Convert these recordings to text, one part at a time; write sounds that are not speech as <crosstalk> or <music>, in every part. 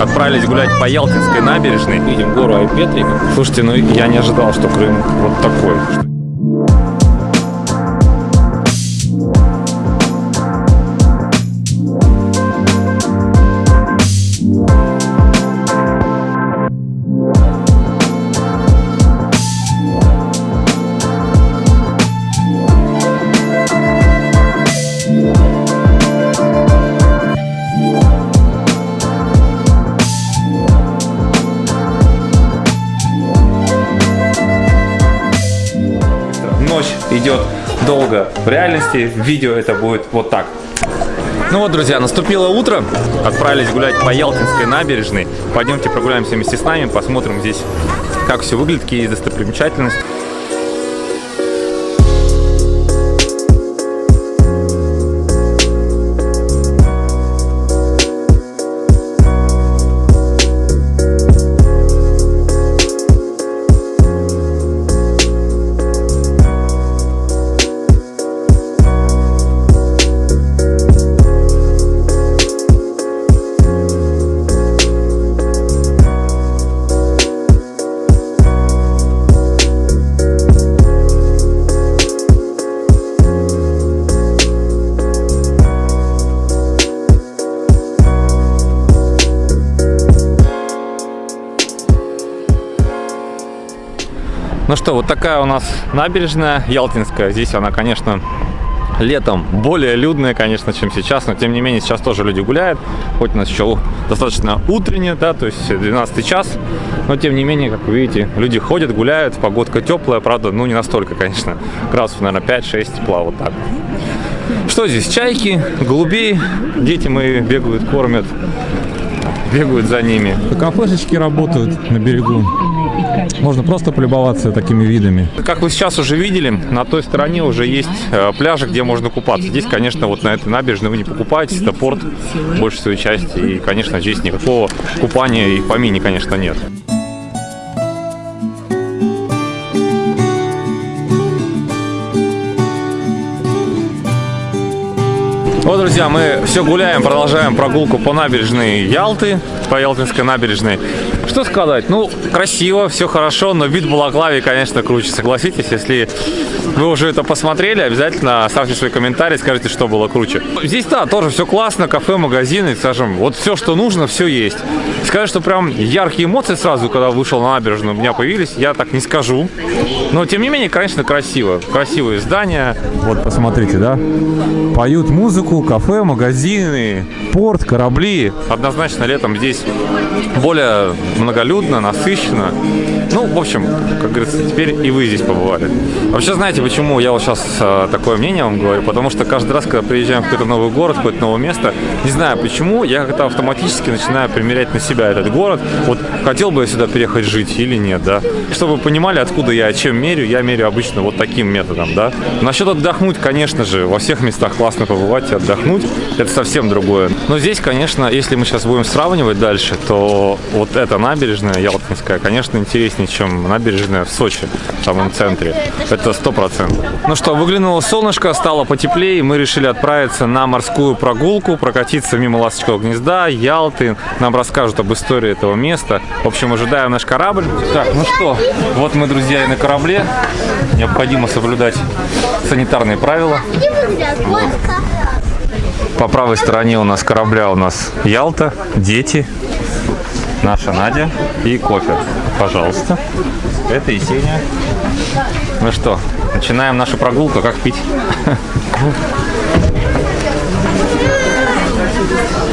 отправились гулять по Ялтинской набережной. Видим гору Айпетрик. Слушайте, ну я не ожидал, что Крым вот такой. В реальности видео это будет вот так. Ну вот, друзья, наступило утро. Отправились гулять по Ялтинской набережной. Пойдемте прогуляемся вместе с нами, посмотрим здесь, как все выглядит, какие есть достопримечательности. Ну что, вот такая у нас набережная Ялтинская. Здесь она, конечно, летом более людная, конечно, чем сейчас, но тем не менее сейчас тоже люди гуляют, хоть у нас еще достаточно утреннее, да, то есть 12 час, но тем не менее, как вы видите, люди ходят, гуляют, погодка теплая, правда, ну не настолько, конечно, градусов, наверное, 5-6 тепла, вот так. Что здесь? Чайки, голубей, дети мои бегают, кормят, бегают за ними. Кафешечки работают на берегу. Можно просто полюбоваться такими видами. Как вы сейчас уже видели, на той стороне уже есть э, пляжи, где можно купаться. Здесь, конечно, вот на этой набережной вы не покупаетесь, это порт большей своей части. И, конечно, здесь никакого купания и помини, конечно, нет. Вот, друзья, мы все гуляем, продолжаем прогулку по набережной Ялты, по Ялтинской набережной. Что сказать? Ну, красиво, все хорошо, но вид Балаклавии, конечно, круче. Согласитесь, если вы уже это посмотрели, обязательно оставьте свой комментарий, скажите, что было круче. Здесь, да, тоже все классно, кафе, магазины, скажем, вот все, что нужно, все есть. Сказать, что прям яркие эмоции сразу, когда вышел на набережную, у меня появились, я так не скажу. Но, тем не менее, конечно, красиво. Красивые здания. Вот, посмотрите, да? Поют музыку, кафе, магазины, порт, корабли. Однозначно, летом здесь более многолюдно, насыщенно. Ну, в общем, как говорится, теперь и вы здесь побывали. Вообще, знаете, почему я вот сейчас э, такое мнение вам говорю? Потому что каждый раз, когда приезжаем в какой-то новый город, в какое-то новое место, не знаю почему, я как-то автоматически начинаю примерять на себя этот город. Вот хотел бы я сюда переехать жить или нет, да? Чтобы вы понимали, откуда я чем мерю, я мерю обычно вот таким методом, да? Насчет отдохнуть, конечно же, во всех местах классно побывать и отдохнуть, это совсем другое. Но здесь, конечно, если мы сейчас будем сравнивать дальше, то вот эта набережная Ялтинская, конечно, интереснее, чем набережная в Сочи, в самом центре. Это сто процентов. Ну что, выглянуло солнышко, стало потеплее, мы решили отправиться на морскую прогулку, прокатиться мимо Ласточкового гнезда, Ялты. Нам расскажут об истории этого места. В общем, ожидаем наш корабль. Так, ну что, вот мы, друзья, и на корабле. Необходимо соблюдать санитарные правила. Вот. По правой стороне у нас корабля у нас Ялта, дети, наша Надя и кофе. Пожалуйста. Это Есения. Ну что, начинаем нашу прогулку. Как пить?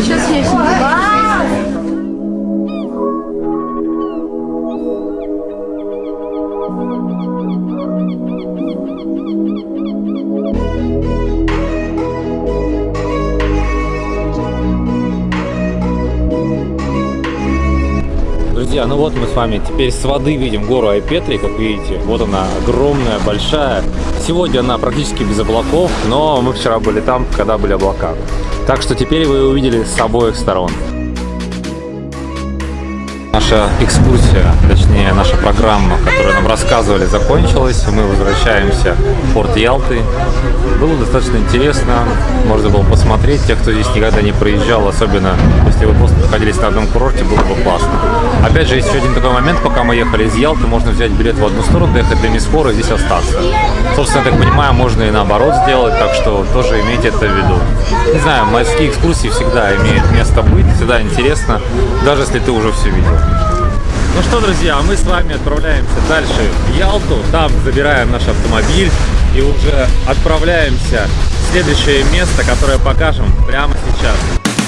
Сейчас есть. Друзья, ну вот мы с вами теперь с воды видим гору Айпетри, как видите. Вот она огромная, большая. Сегодня она практически без облаков, но мы вчера были там, когда были облака. Так что теперь вы увидели с обоих сторон. Наша экскурсия, точнее наша программа, которую нам рассказывали, закончилась. Мы возвращаемся в порт Ялты. Было достаточно интересно, можно было посмотреть. Те, кто здесь никогда не проезжал, особенно если вы просто находились на одном курорте, было бы классно. Опять же, есть еще один такой момент, пока мы ехали из Ялты, можно взять билет в одну сторону, доехать до Мисфора и здесь остаться. Собственно, я так понимаю, можно и наоборот сделать, так что тоже имейте это в виду. Не знаю, морские экскурсии всегда имеют место быть, всегда интересно, даже если ты уже все видел. Ну что, друзья, мы с вами отправляемся дальше в Ялту. Там забираем наш автомобиль и уже отправляемся в следующее место, которое покажем прямо сейчас.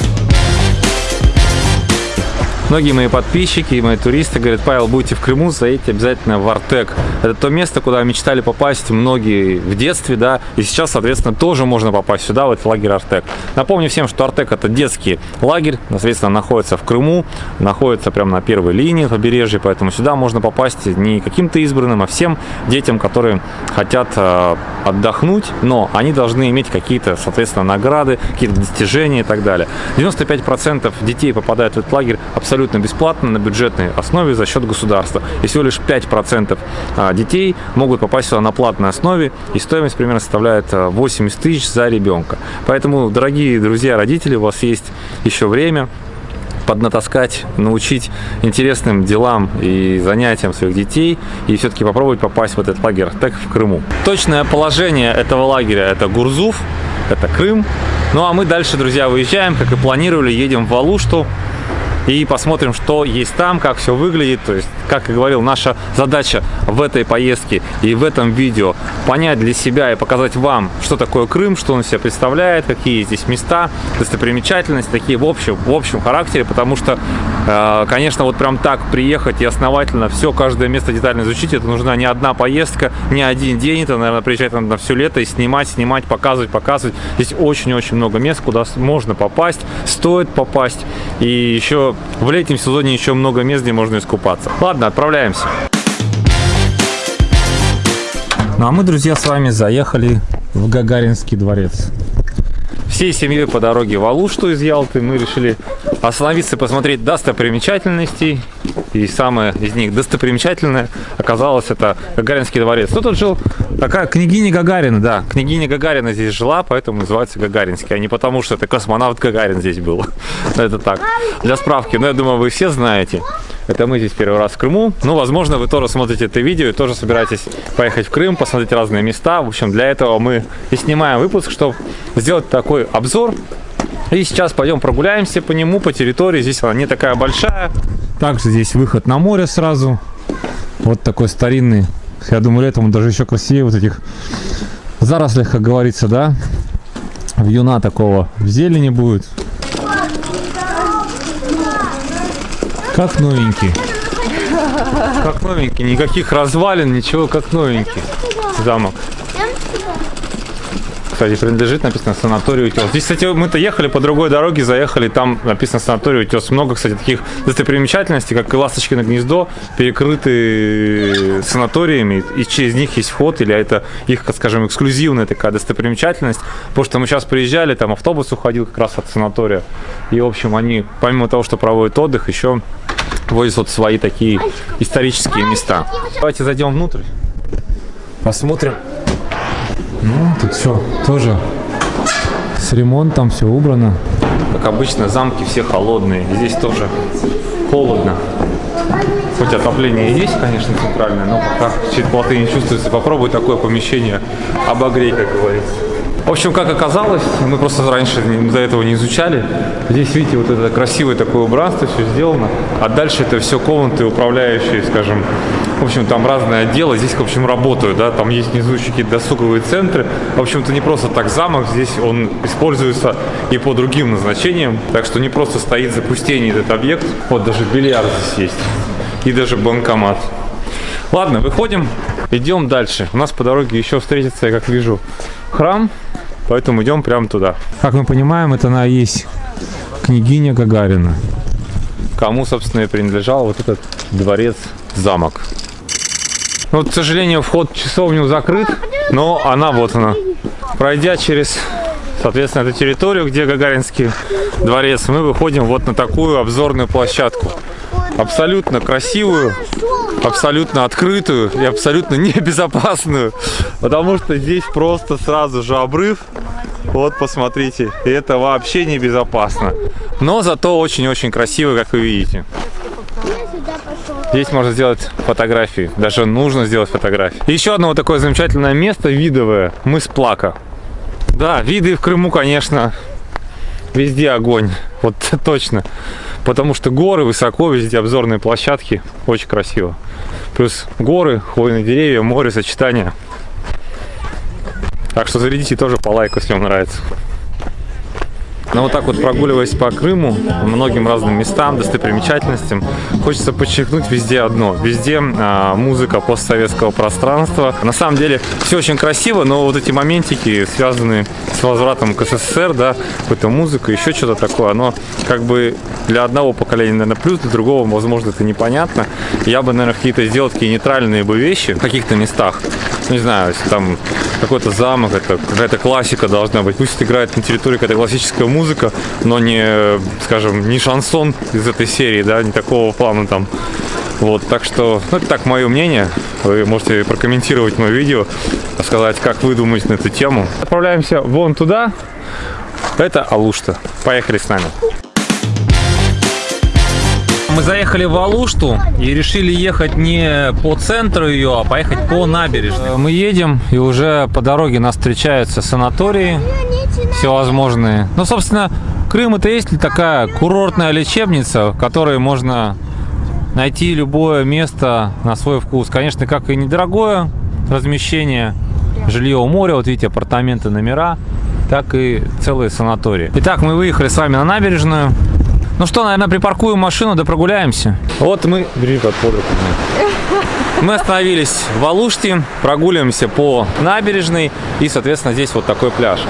Многие мои подписчики и мои туристы говорят, Павел, будете в Крыму, заедьте обязательно в Артек. Это то место, куда мечтали попасть многие в детстве, да, и сейчас, соответственно, тоже можно попасть сюда, в этот лагерь Артек. Напомню всем, что Артек это детский лагерь, соответственно, находится в Крыму, находится прямо на первой линии побережья, поэтому сюда можно попасть не каким-то избранным, а всем детям, которые хотят э, отдохнуть, но они должны иметь какие-то, соответственно, награды, какие-то достижения и так далее. 95% детей попадают в этот лагерь абсолютно абсолютно бесплатно на бюджетной основе за счет государства. И всего лишь 5% а, детей могут попасть сюда на платной основе, и стоимость примерно составляет 80 а, тысяч за ребенка. Поэтому, дорогие друзья, родители, у вас есть еще время поднатаскать, научить интересным делам и занятиям своих детей и все-таки попробовать попасть в этот лагерь так в Крыму. Точное положение этого лагеря это Гурзуф, это Крым. Ну а мы дальше, друзья, выезжаем, как и планировали, едем в Алушту и посмотрим, что есть там, как все выглядит. То есть, как и говорил, наша задача в этой поездке и в этом видео понять для себя и показать вам, что такое Крым, что он себя представляет, какие здесь места, достопримечательности, такие в общем, в общем характере, потому что, э, конечно, вот прям так приехать и основательно все, каждое место детально изучить, это нужна не одна поездка, не один день, это, наверное, приезжать надо на все лето и снимать, снимать, показывать, показывать. Здесь очень-очень много мест, куда можно попасть, стоит попасть, и еще в летнем сезоне еще много мест, где можно искупаться. Ладно, отправляемся. Ну а мы, друзья, с вами заехали в Гагаринский дворец. Всей семьей по дороге в Алушту из Ялты мы решили остановиться и посмотреть достопримечательностей. И самое из них достопримечательное оказалось это Гагаринский дворец. Кто тут жил? Такая княгиня Гагарина, да. Княгиня Гагарина здесь жила, поэтому называется Гагаринский. А не потому, что это космонавт Гагарин здесь был. <laughs> Это так, для справки. Но я думаю, вы все знаете. Это мы здесь первый раз в Крыму. Ну, возможно, вы тоже смотрите это видео и тоже собираетесь поехать в Крым, посмотреть разные места. В общем, для этого мы и снимаем выпуск, чтобы сделать такой обзор. И сейчас пойдем прогуляемся по нему, по территории. Здесь она не такая большая. Также здесь выход на море сразу. Вот такой старинный. Я думаю, летом даже еще красивее вот этих зарослях, как говорится, да. Вьюна такого в зелени будет. Как новенький. Как новенький. Никаких развалин, ничего, как новенький замок. Кстати, принадлежит, написано санаторий Утес. Здесь, кстати, мы-то ехали по другой дороге, заехали, там написано санаторий Утес. Много, кстати, таких достопримечательностей, как и Ласточкино гнездо, перекрыты санаториями, и через них есть вход, или это их, скажем, эксклюзивная такая достопримечательность. Потому что мы сейчас приезжали, там автобус уходил как раз от санатория. И, в общем, они, помимо того, что проводят отдых, еще возят вот свои такие исторические места. Давайте зайдем внутрь, посмотрим. Ну, тут все тоже с ремонтом, все убрано. Как обычно, замки все холодные. Здесь тоже холодно. Хоть отопление и есть, конечно, центральное, но пока теплоты не чувствуется. Попробуй такое помещение обогрей, как говорится. В общем, как оказалось, мы просто раньше до этого не изучали. Здесь, видите, вот это красивое такое убранство, все сделано. А дальше это все комнаты, управляющие, скажем. В общем, там разные отделы. Здесь, в общем, работают, да. Там есть внизу какие-то досуговые центры. В общем-то, не просто так замок. Здесь он используется и по другим назначениям. Так что не просто стоит запустение этот объект. Вот даже бильярд здесь есть. И даже банкомат. Ладно, выходим, идем дальше. У нас по дороге еще встретится, я как вижу, храм. Поэтому идем прямо туда. Как мы понимаем, это она есть княгиня Гагарина. Кому, собственно, и принадлежал вот этот дворец-замок. Вот, к сожалению, вход в часовню закрыт, но она вот она. Пройдя через, соответственно, эту территорию, где Гагаринский дворец, мы выходим вот на такую обзорную площадку. Абсолютно красивую, абсолютно открытую и абсолютно <laughs> небезопасную, потому что здесь просто сразу же обрыв. Вот, посмотрите, это вообще небезопасно. Но зато очень-очень красиво, как вы видите. Здесь можно сделать фотографии, даже нужно сделать фотографии. Еще одно вот такое замечательное место видовое, мыс Плака. Да, виды в Крыму, конечно, везде огонь, вот <laughs> точно. Потому что горы высоко, везде обзорные площадки, очень красиво. Плюс горы, хвойные деревья, море, сочетание. Так что зарядите тоже по лайку, если вам нравится. Но вот так вот прогуливаясь по Крыму, многим разным местам, достопримечательностям, хочется подчеркнуть везде одно. Везде а, музыка постсоветского пространства. На самом деле все очень красиво, но вот эти моментики, связанные с возвратом к СССР, да, какой-то музыка, еще что-то такое, оно как бы для одного поколения, наверное, плюс, для другого, возможно, это непонятно. Я бы, наверное, какие-то сделал такие нейтральные бы вещи в каких-то местах. Ну, не знаю, если там какой-то замок, это какая-то классика должна быть. Пусть играет на территории какая-то классическая музыка, но не, скажем, не шансон из этой серии, да, не такого плана там. Вот, так что, ну, это так мое мнение. Вы можете прокомментировать мое видео, сказать, как вы думаете на эту тему. Отправляемся вон туда. Это Алушта. Поехали с нами. Мы заехали в Алушту и решили ехать не по центру ее, а поехать по набережной. Мы едем, и уже по дороге нас встречаются санатории всевозможные. Ну, собственно, Крым это есть ли такая курортная лечебница, в которой можно найти любое место на свой вкус. Конечно, как и недорогое размещение, жилье у моря, вот видите, апартаменты, номера, так и целые санатории. Итак, мы выехали с вами на набережную. Ну что, наверное, припаркуем машину, да прогуляемся. Вот мы... Бери под руку. Мы остановились в Алуште, прогуливаемся по набережной и, соответственно, здесь вот такой пляж.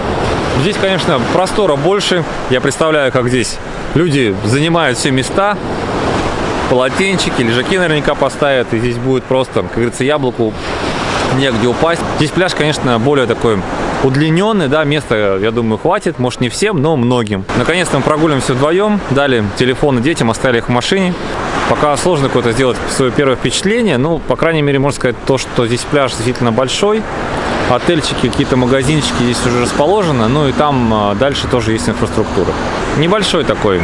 Здесь, конечно, простора больше. Я представляю, как здесь люди занимают все места. Полотенчики, лежаки наверняка поставят. И здесь будет просто, как говорится, яблоку негде упасть. Здесь пляж, конечно, более такой удлиненный, да, места, я думаю, хватит, может не всем, но многим. Наконец-то мы прогуливаемся вдвоем, дали телефоны детям, оставили их в машине. Пока сложно какое-то сделать свое первое впечатление, ну, по крайней мере, можно сказать то, что здесь пляж действительно большой, отельчики, какие-то магазинчики здесь уже расположены, ну и там а, дальше тоже есть инфраструктура. Небольшой такой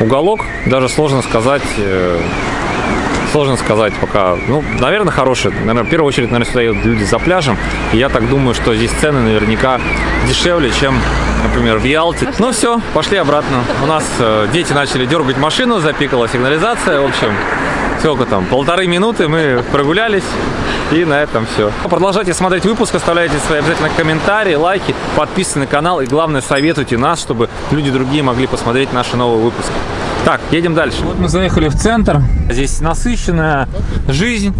уголок, даже сложно сказать, э, Сложно сказать пока. Ну, наверное, хорошие. Наверное, в первую очередь, наверное, сюда едут люди за пляжем. И я так думаю, что здесь цены наверняка дешевле, чем, например, в Ялте. Ну все, пошли обратно. У нас э, дети начали дергать машину, запикала сигнализация. В общем, сколько там, полторы минуты мы прогулялись. И на этом все. Продолжайте смотреть выпуск, оставляйте свои обязательно комментарии, лайки, подписывайтесь на канал и главное советуйте нас, чтобы люди другие могли посмотреть наши новые выпуски. Так, едем дальше. Вот мы заехали в центр. Здесь насыщенная жизнь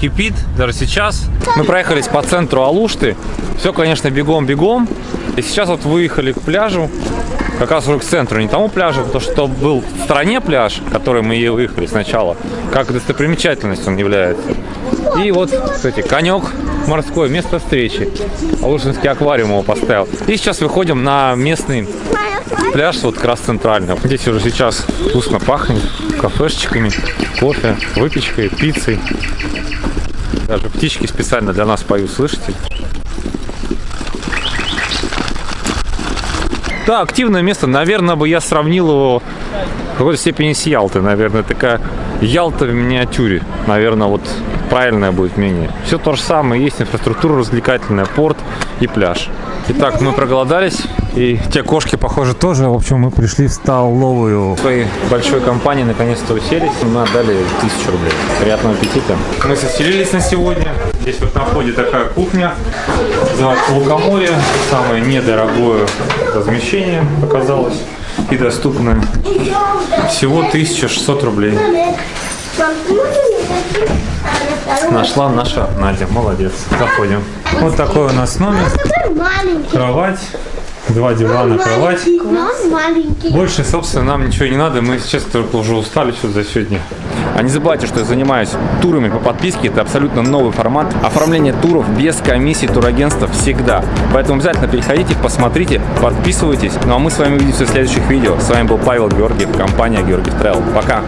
кипит даже сейчас. Мы проехались по центру Алушты. Все, конечно, бегом-бегом. И сейчас вот выехали к пляжу. Как раз уже к центру, не тому пляжу, потому что был в стороне пляж, который мы и выехали сначала. Как достопримечательность он является. И вот, кстати, конек морской, место встречи. Алушинский аквариум его поставил. И сейчас выходим на местный пляж вот как раз центральный. Здесь уже сейчас вкусно пахнет кафешечками, кофе, выпечкой, пиццей. Даже птички специально для нас поют, слышите? Да, активное место. Наверное, бы я сравнил его в какой-то степени с Ялтой. Наверное, такая Ялта в миниатюре. Наверное, вот правильное будет мнение. Все то же самое. Есть инфраструктура развлекательная, порт и пляж. Итак, мы проголодались. И те кошки, похоже, тоже. В общем, мы пришли в столовую. В своей большой компании наконец-то уселись. Мы отдали тысячу рублей. Приятного аппетита. Мы заселились на сегодня. Здесь вот на входе такая кухня. Называется Лукоморье. Самое недорогое размещение оказалось. И доступное. Всего 1600 рублей. Нашла наша Надя. Молодец. Заходим. Вот такой у нас номер. Кровать. Два дивана, кровать. Больше, собственно, нам ничего не надо. Мы сейчас только уже устали что за сегодня. А не забывайте, что я занимаюсь турами по подписке. Это абсолютно новый формат. Оформление туров без комиссии турагентства всегда. Поэтому обязательно переходите, посмотрите, подписывайтесь. Ну а мы с вами увидимся в следующих видео. С вами был Павел Георгиев, компания Георгиев Travel. Пока!